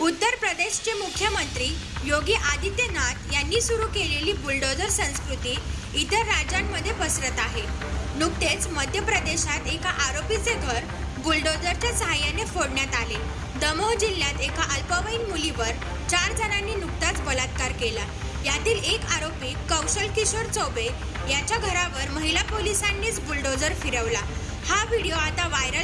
उत्तर प्रदेशचे मुख्यमंत्री योगी आदित्यनाथ यांनी सुरू केलेली बुलडोझर संस्कृती इतर राज्यांमध्ये पसरत आहे. नुकतेच मध्य प्रदेशात एका आरोपीचे घर बुलडोझरच्या सहाय्याने फोडण्यात आले. दमोह जिल्ह्यात एका अल्पवयीन मुलीवर चार जणांनी नुकताच बलात्कार केला. यातील एक आरोपी कौशल किशोर चौबे याच्या घरावर महिला पोलिसांनीच बुलडोझर फिरवला. हा व्हिडिओ आता व्हायरल